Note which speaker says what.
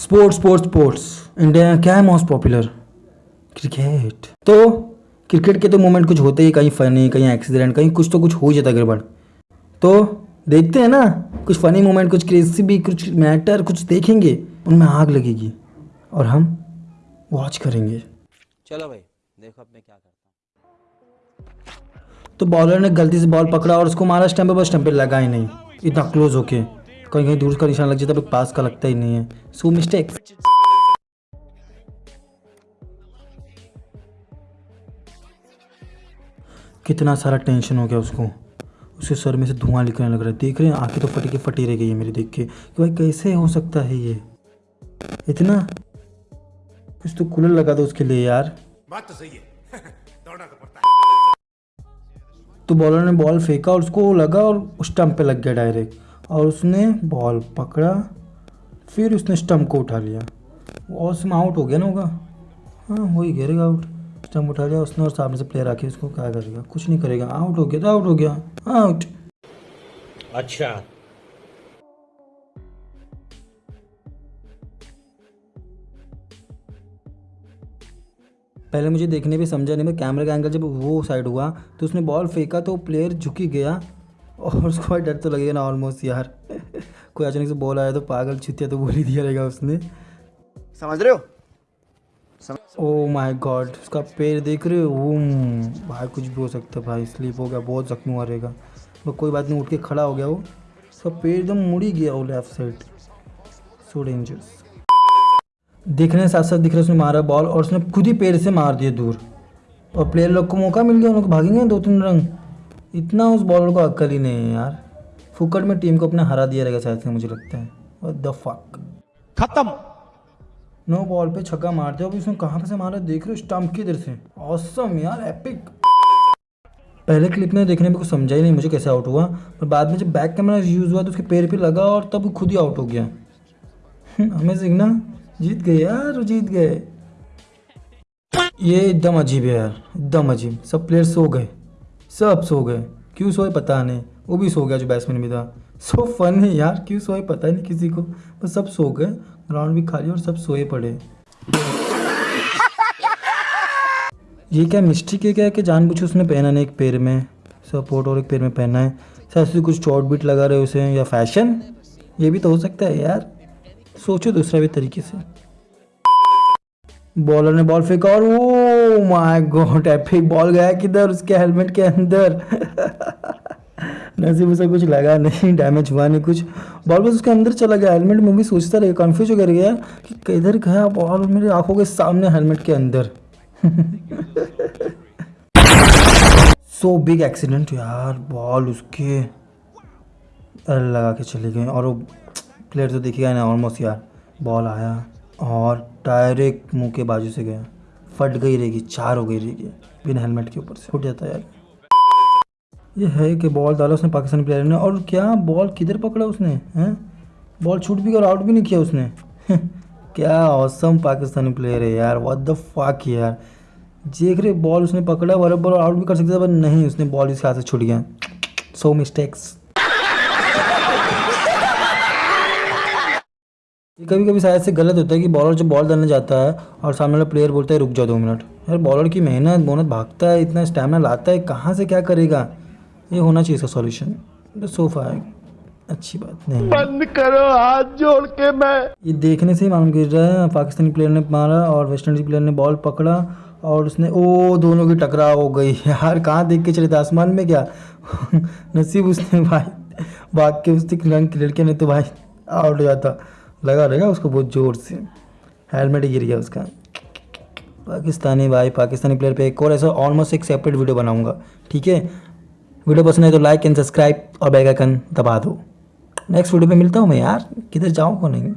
Speaker 1: Sports sports sports India क्या है most popular cricket तो क्रिकेट के तो मोमेंट कुछ होते ही कहीं फनी कहीं एक्सीडेंट कहीं कुछ तो कुछ हो जाता है गड़बड़ तो देखते हैं ना कुछ फनी मोमेंट कुछ क्रेजी भी कुछ मैटर कुछ देखेंगे उनमें आग लगेगी। और हम वॉच करेंगे।
Speaker 2: चलो भाई देखो अब मैं क्या करता हूँ।
Speaker 1: तो बॉलर ने गलती से बॉल पकड़ा और उसको मारा स्टंप पे बस स्टंप पे लगा ही नहीं। इतना क्लोज होके। कहीं कहीं दूर का निशान लग जाता है पास का लगता ही नहीं है। सो मिस्टेक कितना सारा टेंशन हो गया उसको। उसके सर में से धुआँ निकलने लग रहा है। देख रहे हैं आँखें तो फटी के फटी रह गई है मेरी देख के। कि भाई कैसे हो सकता है ये? इतना? कुछ तो कूलर लगा दो उसके लिए यार।
Speaker 3: बात तो सही है। दौड़ना तो पड़ता है।
Speaker 1: तो बॉलर ने बॉल फेंका और उसको लगा और स्टंप पे लग गया डायरेक्ट और उसने बॉल पकड़ा फिर उसने स्टम्प को उठा लिया। और उसमें आउट हो गया ना होगा? हाँ वही घेरेगा आउट स्टंप उठा लिया उसने और सामने से प्लेयर आके उसको क्या करेगा? कुछ नहीं करेगा। आउट हो गया तो आउट हो गया। आउट
Speaker 2: अच्छा।
Speaker 1: पहले मुझे देखने पे समझा नहीं मैं कैमरे का एंगल जब वो साइड हुआ तो उसने बॉल फेंका तो प्लेयर झुकी गया। और उसको भाई डर तो लगेगा ना ऑलमोस्ट यार। कोई अचानक से बॉल आया तो पागल छुतिया तो बोल ही दिया रहेगा उसने।
Speaker 4: समझ रहे हो?
Speaker 1: ओ माय गॉड उसका पैर देख रहे हो? ओम भाई कुछ भी हो सकता है भाई स्लिप हो गया बहुत जख्मी हुआ रहेगा। वो कोई बात नहीं उठ के खड़ा हो गया वो। उसका पैर एकदम मुड़ी गया वो लेफ़्ट साइड सो डेंजरस देखने साथ साथ दिख रहा है उसने मारा बॉल और उसने खुद ही पैर से मार दिया दूर। और प्लेयर लोग को मौका मिल गया उन लोग भागेंगे दो तीन रंग इतना उस बॉलर को अक्ल ही नहीं है यार। फुकट में टीम को अपने हरा दिया रहेगा शायद से मुझे लगता है। The fuck?
Speaker 3: खत्म।
Speaker 1: नो बॉल पे छक्का मार दिया। अभी उसने कहाँ पे से मारा? देख रहे हो स्टंप की इधर से। ऑसम यार एपिक पहले क्लिप में देखने में कुछ समझा ही नहीं मुझे कैसे आउट हुआ। पर बाद में जब बैक कैमरा यूज़ हुआ तो उसके पैर पे लगा और तब खुद ही आउट हो गया। अमेजिंग ना? जीत गए यार जीत गए। ये एकदम अजीब है यार एकदम अजीब। सब प्लेयर सो गए। सब सो गए। क्यों सोए पता नहीं। वो भी सो गया जो बैट्समैन भी था। सो फन है यार, क्यों सोए पता ही नहीं किसी को। बस सब सो गए ग्राउंड भी खाली और सब सोए पड़े। ये क्या मिस्टेक है क्या कि जान जानबूझ उसने पहना नहीं एक पैर में? सपोर्ट और एक पैर में पहना है। शायद कुछ चौट बीट लगा रहे उसे या फ़ैशन ये भी तो हो सकता है यार। सोचो दूसरा भी तरीके से। बॉलर ने बॉल फेंका और oh my god epic ball गया किधर उसके हेलमेट के अंदर? नसीब उसे कुछ लगा नहीं डैमेज हुआ नहीं कुछ। बॉल बस उसके अंदर चला गया हेलमेट में भी सोचता रहे कंफ्यूज हो गया कि किधर गया बॉल मेरी आँखों के सामने हेलमेट के अंदर। सो बिग एक्सीडेंट यार बॉल उसके। लगा के चली गई और वो प्लेयर तो दिखेगा ना ऑलमोस्ट यार बॉल आया। और डायरेक्ट मुँह के बाजू से गया। फट गई रहेगी चार हो गई रहेगी बिना हेलमेट के ऊपर से। फट जाता यार। ये है कि बॉल डाला उसने पाकिस्तानी प्लेयर ने और क्या बॉल किधर पकड़ा उसने, हैं? बॉल छूट भी और आउट भी नहीं किया उसने। क्या औसम पाकिस्तानी प्लेयर है यार व्हाट द फक यार। देख रहे बॉल उसने पकड़ा बराबर आउट भी कर सकता था, पर नहीं, उसने बॉल इसके हाथ से छूट गया। सो मिस्टेक्स कभी कभी शायद से गलत होता है कि बॉलर जब बॉल डालने जाता है और सामने वाला प्लेयर बोलता है रुक जाओ दो मिनट। यार बॉलर की मेहनत मेहनत भागता है इतना स्टेमिना लाता है कहाँ से क्या करेगा? ये होना चाहिए इसका सॉल्यूशन सोफा है। अच्छी बात नहीं
Speaker 3: बंद करो हाथ जोड़ के मैं।
Speaker 1: ये देखने से ही मालूम गिर रहा है। पाकिस्तानी प्लेयर ने मारा और वेस्ट इंडीज प्लेयर ने बॉल पकड़ा और उसने ओ दोनों की टकराव हो गई। यार कहाँ देख के चले थे? आसमान में क्या? नसीब उसने भाई भाग के उसने रंग लड़के ने तो भाई आउट हो जाता। लगा रहेगा उसको बहुत ज़ोर से। हेलमेट गिर गया उसका। पाकिस्तानी भाई, पाकिस्तानी प्लेयर पे एक और ऐसा ऑलमोस्ट एक सेपरेट वीडियो बनाऊँगा, ठीक है? वीडियो पसंद है तो लाइक एंड सब्सक्राइब और बेल आइकन दबा दो। नेक्स्ट वीडियो पे मिलता हूँ मैं यार। किधर जाऊँ को नहीं?